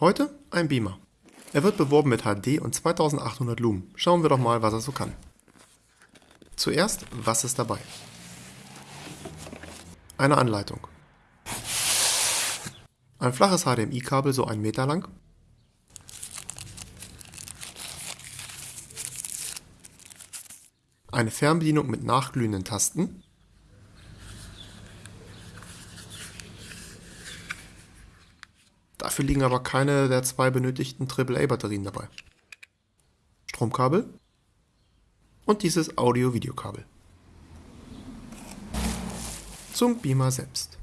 Heute ein Beamer. Er wird beworben mit HD und 2800 Lumen. Schauen wir doch mal, was er so kann. Zuerst, was ist dabei? Eine Anleitung. Ein flaches HDMI-Kabel, so ein Meter lang. Eine Fernbedienung mit nachglühenden Tasten. Dafür liegen aber keine der zwei benötigten AAA-Batterien dabei. Stromkabel und dieses Audio-Videokabel. Zum Beamer selbst.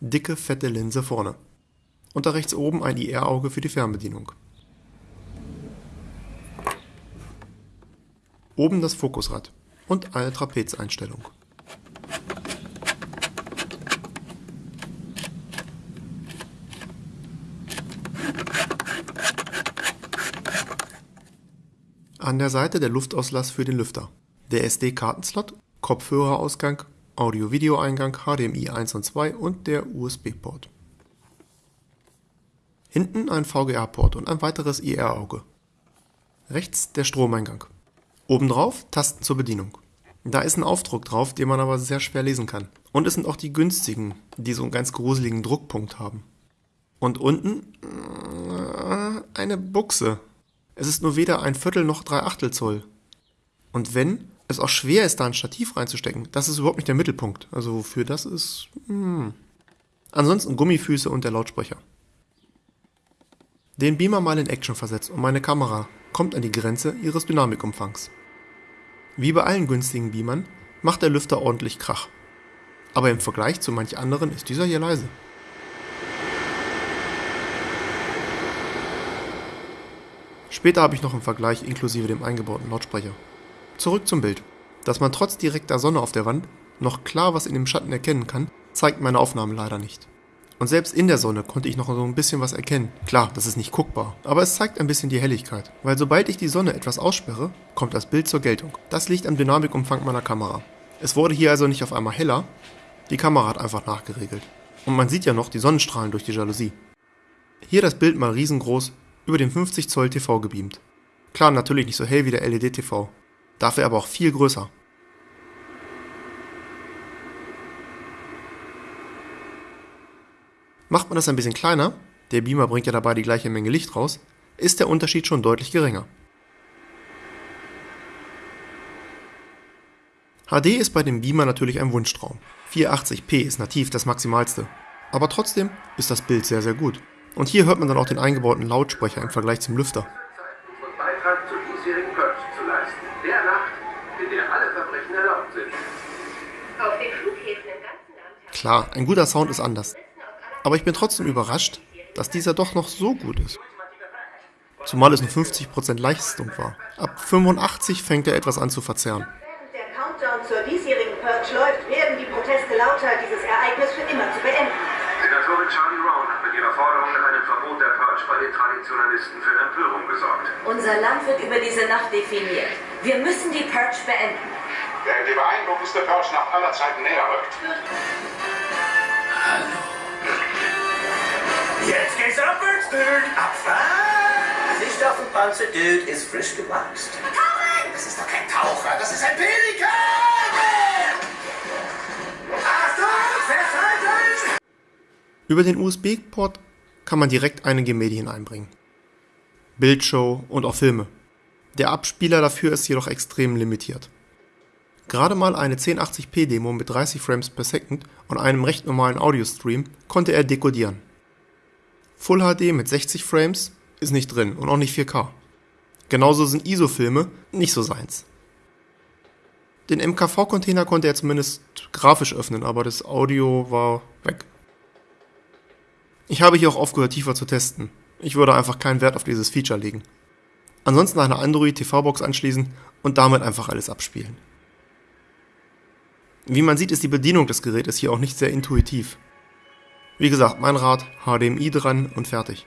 Dicke, fette Linse vorne. Und da rechts oben ein IR-Auge für die Fernbedienung. Oben das Fokusrad und eine Trapezeinstellung. An der Seite der Luftauslass für den Lüfter, der SD-Kartenslot, Kopfhörerausgang, Audio-Video-Eingang, HDMI 1 und 2 und der USB-Port. Hinten ein VGA-Port und ein weiteres IR-Auge. Rechts der Stromeingang. Obendrauf Tasten zur Bedienung. Da ist ein Aufdruck drauf, den man aber sehr schwer lesen kann. Und es sind auch die günstigen, die so einen ganz gruseligen Druckpunkt haben. Und unten äh, eine Buchse, es ist nur weder ein Viertel noch drei Achtel Zoll. Und wenn es auch schwer ist, da ein Stativ reinzustecken, das ist überhaupt nicht der Mittelpunkt. Also für das ist... Hm. Ansonsten Gummifüße und der Lautsprecher. Den Beamer mal in Action versetzt und meine Kamera kommt an die Grenze ihres Dynamikumfangs. Wie bei allen günstigen Beamern macht der Lüfter ordentlich Krach. Aber im Vergleich zu manch anderen ist dieser hier leise. Später habe ich noch einen Vergleich inklusive dem eingebauten Lautsprecher. Zurück zum Bild. Dass man trotz direkter Sonne auf der Wand noch klar was in dem Schatten erkennen kann, zeigt meine Aufnahme leider nicht. Und selbst in der Sonne konnte ich noch so ein bisschen was erkennen. Klar, das ist nicht guckbar, aber es zeigt ein bisschen die Helligkeit. Weil sobald ich die Sonne etwas aussperre, kommt das Bild zur Geltung. Das liegt am Dynamikumfang meiner Kamera. Es wurde hier also nicht auf einmal heller, die Kamera hat einfach nachgeregelt. Und man sieht ja noch die Sonnenstrahlen durch die Jalousie. Hier das Bild mal riesengroß über den 50 Zoll TV gebeamt. Klar, natürlich nicht so hell wie der LED-TV, dafür aber auch viel größer. Macht man das ein bisschen kleiner, der Beamer bringt ja dabei die gleiche Menge Licht raus, ist der Unterschied schon deutlich geringer. HD ist bei dem Beamer natürlich ein Wunschtraum. 480p ist nativ das Maximalste. Aber trotzdem ist das Bild sehr sehr gut. Und hier hört man dann auch den eingebauten Lautsprecher im Vergleich zum Lüfter. Klar, ein guter Sound ist anders. Aber ich bin trotzdem überrascht, dass dieser doch noch so gut ist. Zumal es nur 50% Leistung war. Ab 85 fängt er etwas an zu verzerren. Während der Countdown zur diesjährigen Purge läuft, werden die Proteste lauter, dieses Ereignis für immer zu beenden. Senatorin Charlie Rowan hat mit ihrer Forderung nach einem Verbot der Purge bei den Traditionalisten für Empörung gesorgt. Unser Land wird über diese Nacht definiert. Wir müssen die Purge beenden. Während die beeindruckendste Purge nach aller Zeiten näher rückt. Hallo. Jetzt geht's abwärts, Dude. Abfahrt. Sicht auf den Panzer, Dude, ist frisch gewachst. Tauchen! Das ist doch kein Taucher, das ist ein Pelikan! Über den USB-Port kann man direkt einige Medien einbringen. Bildshow und auch Filme. Der Abspieler dafür ist jedoch extrem limitiert. Gerade mal eine 1080p Demo mit 30 Frames per Second und einem recht normalen Audio-Stream konnte er dekodieren. Full HD mit 60 Frames ist nicht drin und auch nicht 4K. Genauso sind ISO-Filme nicht so seins. Den MKV-Container konnte er zumindest grafisch öffnen, aber das Audio war weg. Ich habe hier auch aufgehört tiefer zu testen. Ich würde einfach keinen Wert auf dieses Feature legen. Ansonsten eine Android TV-Box anschließen und damit einfach alles abspielen. Wie man sieht, ist die Bedienung des Gerätes hier auch nicht sehr intuitiv. Wie gesagt, mein Rat, HDMI dran und fertig.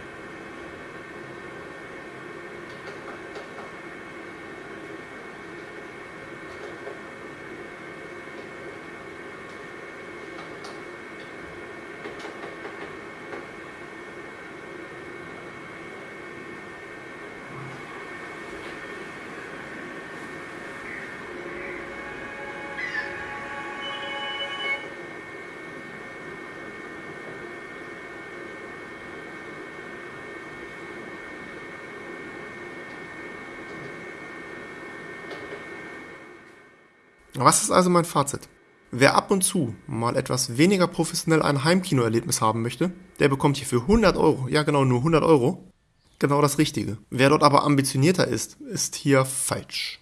Was ist also mein Fazit? Wer ab und zu mal etwas weniger professionell ein Heimkinoerlebnis haben möchte, der bekommt hier für 100 Euro, ja genau nur 100 Euro, genau das Richtige. Wer dort aber ambitionierter ist, ist hier falsch.